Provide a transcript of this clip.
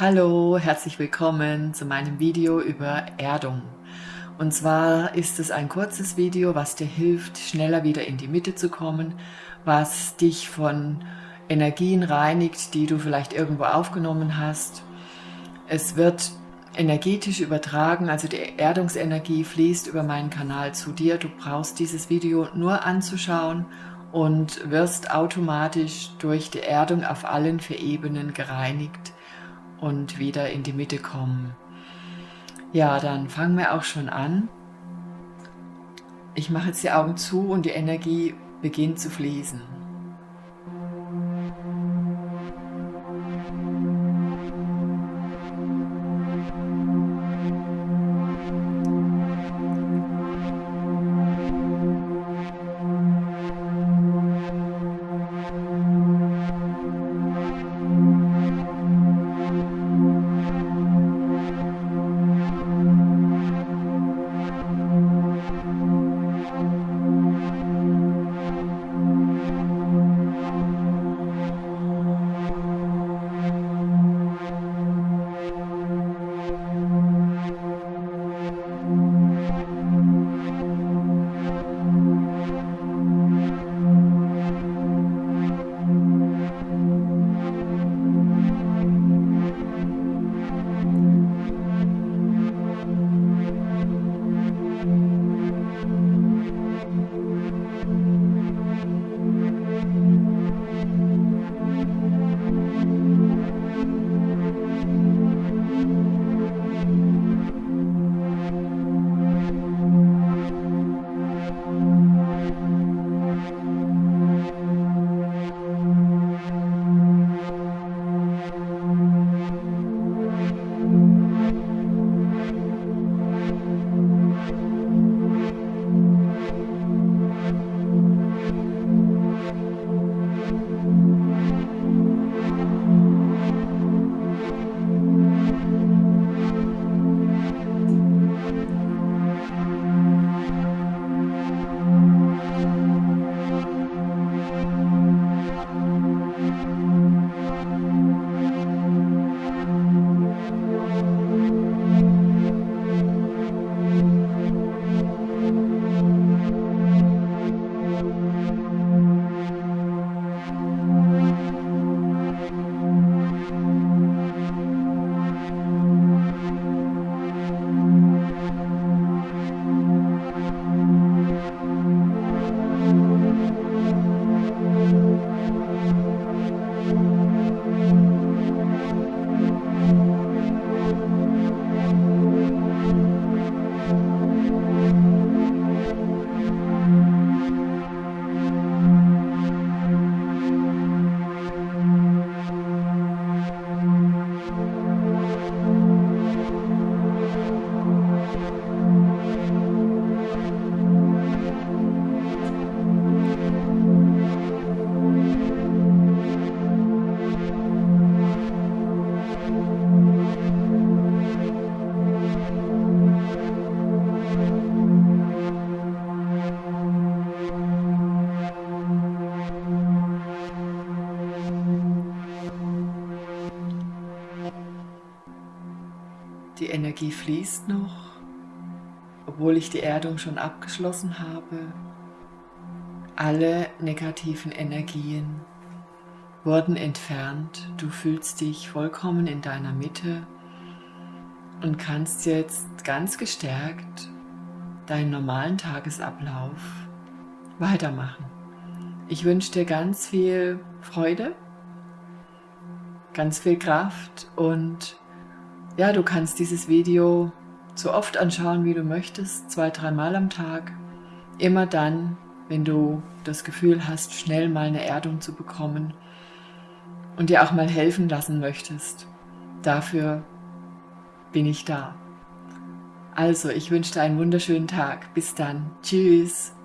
Hallo, herzlich willkommen zu meinem Video über Erdung. Und zwar ist es ein kurzes Video, was dir hilft, schneller wieder in die Mitte zu kommen, was dich von Energien reinigt, die du vielleicht irgendwo aufgenommen hast. Es wird energetisch übertragen, also die Erdungsenergie fließt über meinen Kanal zu dir. Du brauchst dieses Video nur anzuschauen und wirst automatisch durch die Erdung auf allen vier Ebenen gereinigt und wieder in die Mitte kommen. Ja, dann fangen wir auch schon an. Ich mache jetzt die Augen zu und die Energie beginnt zu fließen. Energie fließt noch, obwohl ich die Erdung schon abgeschlossen habe. Alle negativen Energien wurden entfernt. Du fühlst dich vollkommen in deiner Mitte und kannst jetzt ganz gestärkt deinen normalen Tagesablauf weitermachen. Ich wünsche dir ganz viel Freude, ganz viel Kraft und ja, du kannst dieses Video so oft anschauen, wie du möchtest, zwei, dreimal am Tag. Immer dann, wenn du das Gefühl hast, schnell mal eine Erdung zu bekommen und dir auch mal helfen lassen möchtest. Dafür bin ich da. Also, ich wünsche dir einen wunderschönen Tag. Bis dann. Tschüss.